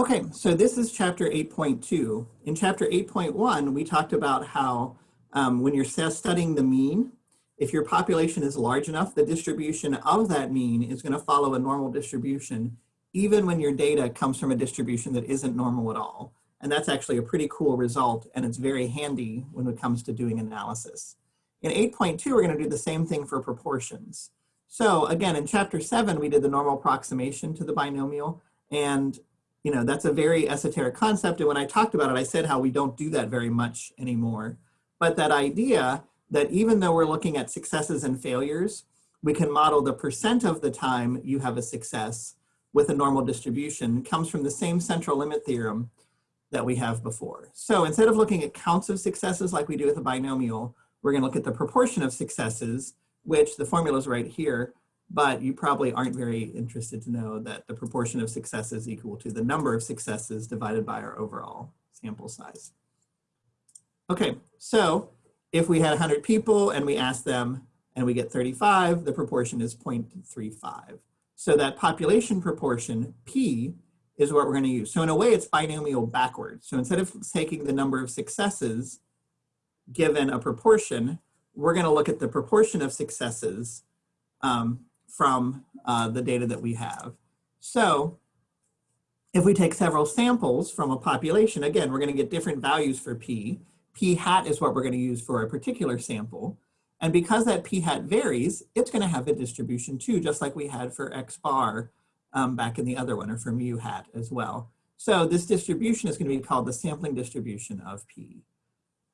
Okay, so this is chapter 8.2. In chapter 8.1, we talked about how um, when you're studying the mean, if your population is large enough, the distribution of that mean is going to follow a normal distribution, even when your data comes from a distribution that isn't normal at all. And that's actually a pretty cool result, and it's very handy when it comes to doing analysis. In 8.2, we're going to do the same thing for proportions. So again, in chapter 7, we did the normal approximation to the binomial, and you know, that's a very esoteric concept. And when I talked about it, I said how we don't do that very much anymore. But that idea that even though we're looking at successes and failures, we can model the percent of the time you have a success with a normal distribution comes from the same central limit theorem that we have before. So instead of looking at counts of successes like we do with a binomial, we're gonna look at the proportion of successes, which the formula is right here, but you probably aren't very interested to know that the proportion of successes is equal to the number of successes divided by our overall sample size. Okay, so if we had 100 people and we ask them and we get 35, the proportion is 0.35. So that population proportion, P, is what we're going to use. So in a way, it's binomial backwards. So instead of taking the number of successes given a proportion, we're going to look at the proportion of successes um, from uh, the data that we have. So if we take several samples from a population, again, we're going to get different values for P. P hat is what we're going to use for a particular sample. And because that P hat varies, it's going to have a distribution too, just like we had for X bar um, back in the other one, or for mu hat as well. So this distribution is going to be called the sampling distribution of P.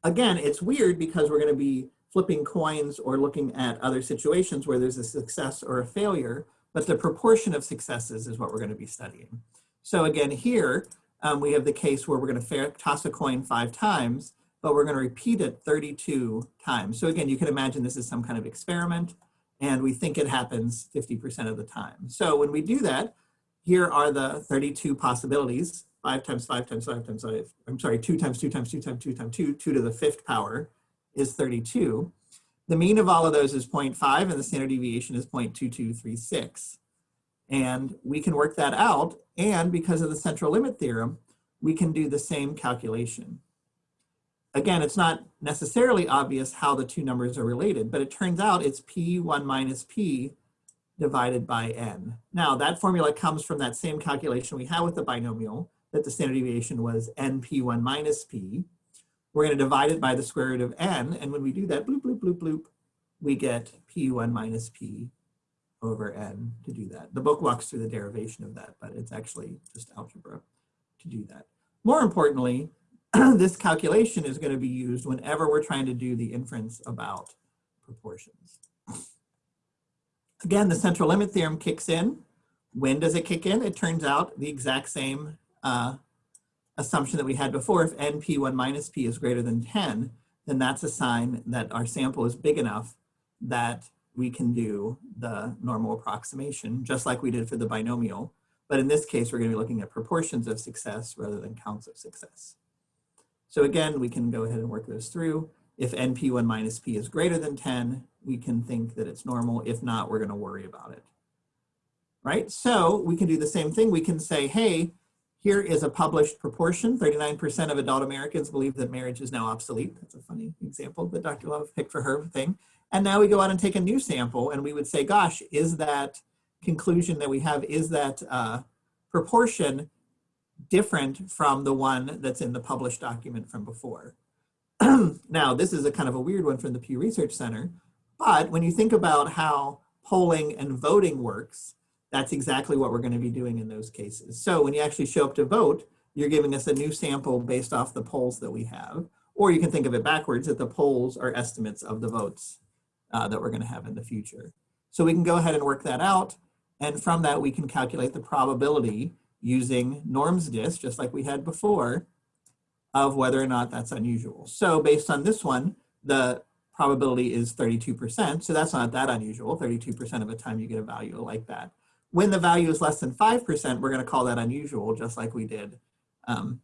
Again, it's weird because we're going to be flipping coins or looking at other situations where there's a success or a failure, but the proportion of successes is what we're going to be studying. So again, here um, we have the case where we're going to toss a coin five times, but we're going to repeat it 32 times. So again, you can imagine this is some kind of experiment, and we think it happens 50% of the time. So when we do that, here are the 32 possibilities, five times five times five times five, I'm sorry, two times two times two times two times two, two to the fifth power is 32. The mean of all of those is 0.5 and the standard deviation is 0.2236. And we can work that out. And because of the central limit theorem, we can do the same calculation. Again, it's not necessarily obvious how the two numbers are related, but it turns out it's P1 minus P divided by N. Now that formula comes from that same calculation we had with the binomial, that the standard deviation was NP1 minus P. We're going to divide it by the square root of n, and when we do that, bloop, bloop, bloop, bloop, we get p1 minus p over n to do that. The book walks through the derivation of that, but it's actually just algebra to do that. More importantly, this calculation is going to be used whenever we're trying to do the inference about proportions. Again, the central limit theorem kicks in. When does it kick in? It turns out the exact same uh, assumption that we had before, if np1 minus p is greater than 10, then that's a sign that our sample is big enough that we can do the normal approximation, just like we did for the binomial. But in this case, we're going to be looking at proportions of success rather than counts of success. So again, we can go ahead and work those through. If np1 minus p is greater than 10, we can think that it's normal. If not, we're going to worry about it. Right? So we can do the same thing. We can say, hey, here is a published proportion. 39% of adult Americans believe that marriage is now obsolete. That's a funny example that Dr. Love picked for her thing. And now we go out and take a new sample and we would say, gosh, is that conclusion that we have, is that uh, proportion different from the one that's in the published document from before? now, this is a kind of a weird one from the Pew Research Center, but when you think about how polling and voting works, that's exactly what we're going to be doing in those cases. So when you actually show up to vote, you're giving us a new sample based off the polls that we have. Or you can think of it backwards, that the polls are estimates of the votes uh, that we're going to have in the future. So we can go ahead and work that out. And from that, we can calculate the probability using norms dist, just like we had before, of whether or not that's unusual. So based on this one, the probability is 32%. So that's not that unusual. 32% of the time you get a value like that. When the value is less than 5%, we're going to call that unusual, just like we did um,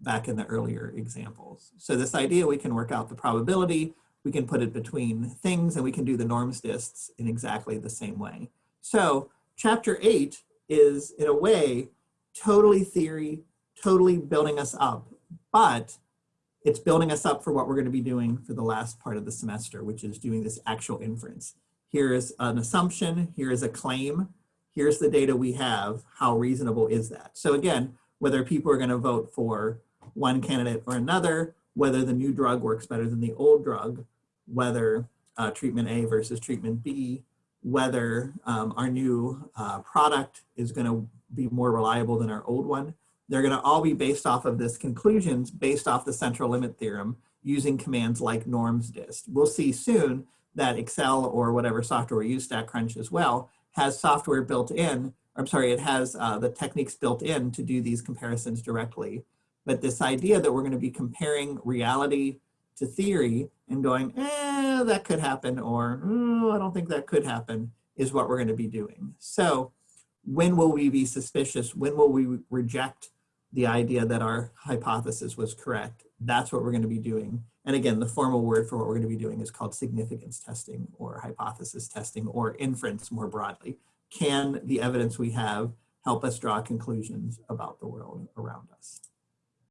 back in the earlier examples. So this idea, we can work out the probability, we can put it between things, and we can do the norms dists in exactly the same way. So chapter 8 is, in a way, totally theory, totally building us up, but it's building us up for what we're going to be doing for the last part of the semester, which is doing this actual inference. Here is an assumption, here is a claim, here's the data we have, how reasonable is that? So again, whether people are going to vote for one candidate or another, whether the new drug works better than the old drug, whether uh, treatment A versus treatment B, whether um, our new uh, product is going to be more reliable than our old one. They're going to all be based off of this conclusions based off the central limit theorem using commands like norms dist. We'll see soon that Excel or whatever software we use, StatCrunch as well, has software built in, I'm sorry, it has uh, the techniques built in to do these comparisons directly. But this idea that we're going to be comparing reality to theory and going, eh, that could happen, or oh, I don't think that could happen, is what we're going to be doing. So when will we be suspicious? When will we reject the idea that our hypothesis was correct? That's what we're going to be doing. And again, the formal word for what we're going to be doing is called significance testing or hypothesis testing or inference more broadly. Can the evidence we have help us draw conclusions about the world around us?